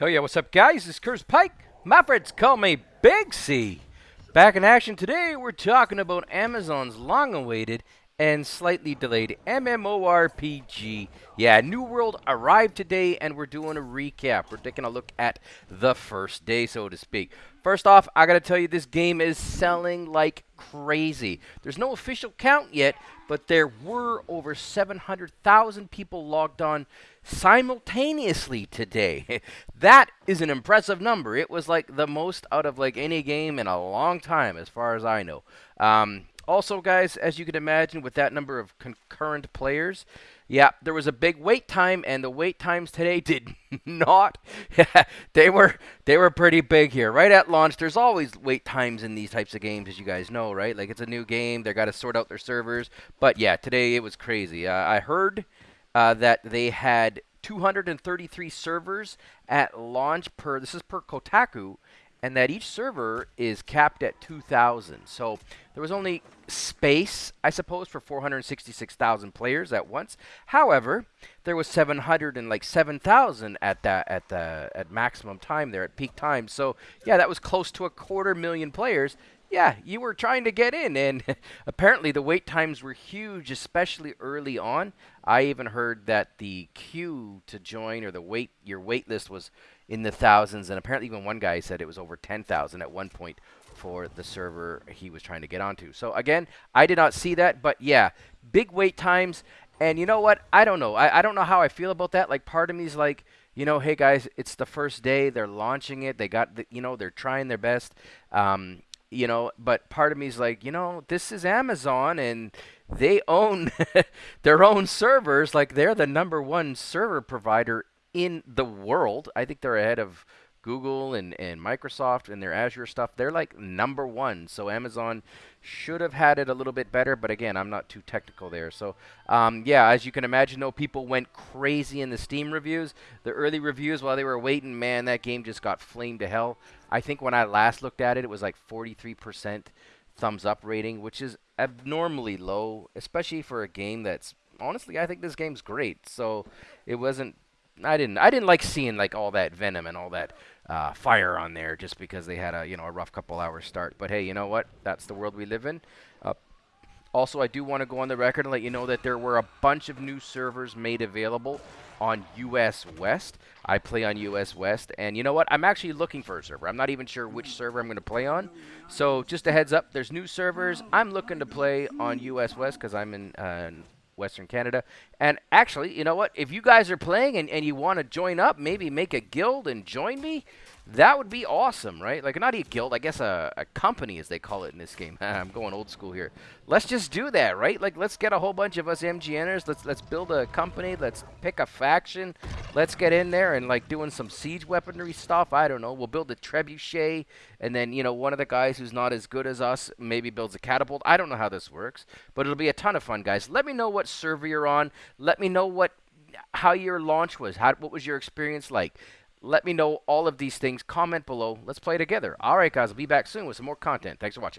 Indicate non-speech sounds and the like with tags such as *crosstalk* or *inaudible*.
Hell yeah, what's up, guys? Is Curtis Pike. My friends call me Big C. Back in action today, we're talking about Amazon's long awaited and slightly delayed MMORPG. Yeah, New World arrived today, and we're doing a recap. We're taking a look at the first day, so to speak. First off, I gotta tell you, this game is selling like crazy. There's no official count yet, but there were over 700,000 people logged on simultaneously today. *laughs* that is an impressive number. It was like the most out of like any game in a long time, as far as I know. Um, also, guys, as you can imagine, with that number of concurrent players, yeah, there was a big wait time, and the wait times today *laughs* did not. *laughs* they were they were pretty big here. Right at launch, there's always wait times in these types of games, as you guys know, right? Like it's a new game, they got to sort out their servers. But yeah, today it was crazy. Uh, I heard uh, that they had 233 servers at launch per. This is per Kotaku, and that each server is capped at 2,000. So there was only space, I suppose, for 466,000 players at once. However, there was 700 and like 7,000 at that at the at maximum time there at peak time. So yeah, that was close to a quarter million players. Yeah, you were trying to get in, and *laughs* apparently the wait times were huge, especially early on. I even heard that the queue to join or the wait your wait list was in the thousands, and apparently even one guy said it was over 10,000 at one point for the server he was trying to get onto. So again, I did not see that, but yeah, big wait times. And you know what? I don't know. I, I don't know how I feel about that. Like part of me is like, you know, hey guys, it's the first day. They're launching it. They got, the, you know, they're trying their best. Um, you know, but part of me is like, you know, this is Amazon and they own *laughs* their own servers. Like they're the number one server provider in the world. I think they're ahead of Google and, and Microsoft and their Azure stuff. They're like number one. So Amazon should have had it a little bit better, but again, I'm not too technical there. So um, yeah, as you can imagine, though, people went crazy in the Steam reviews. The early reviews while they were waiting, man, that game just got flamed to hell. I think when I last looked at it, it was like 43% thumbs up rating, which is abnormally low, especially for a game that's honestly, I think this game's great. So it wasn't I didn't I didn't like seeing like all that venom and all that uh, fire on there just because they had a you know a rough couple hours start. But hey, you know what? That's the world we live in. Uh, also, I do want to go on the record and let you know that there were a bunch of new servers made available on US West. I play on US West, and you know what? I'm actually looking for a server. I'm not even sure which server I'm going to play on. So just a heads up, there's new servers. I'm looking to play on US West because I'm in uh, Western Canada. And actually, you know what? If you guys are playing and, and you want to join up, maybe make a guild and join me, that would be awesome, right? Like, not a guild, I guess a, a company, as they call it in this game. *laughs* I'm going old school here. Let's just do that, right? Like, let's get a whole bunch of us MGNers. Let's let's build a company. Let's pick a faction. Let's get in there and, like, doing some siege weaponry stuff. I don't know. We'll build a trebuchet, and then, you know, one of the guys who's not as good as us maybe builds a catapult. I don't know how this works, but it'll be a ton of fun, guys. Let me know what server you're on. Let me know what how your launch was. How, what was your experience like? Let me know all of these things. Comment below. Let's play together. All right, guys. I'll be back soon with some more content. Thanks for watching.